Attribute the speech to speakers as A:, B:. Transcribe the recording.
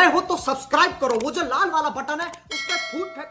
A: नए हो तो सब्सक्राइब करो। वो जो लाल वाला बटन है उस पर फूट फेंक